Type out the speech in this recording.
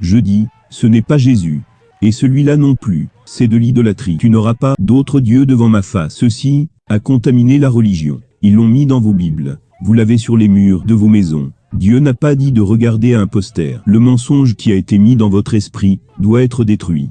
Je dis, ce n'est pas Jésus. Et celui-là non plus, c'est de l'idolâtrie. Tu n'auras pas d'autre Dieu devant ma face. Ceci a contaminé la religion. Ils l'ont mis dans vos Bibles. Vous l'avez sur les murs de vos maisons. Dieu n'a pas dit de regarder un poster. Le mensonge qui a été mis dans votre esprit doit être détruit.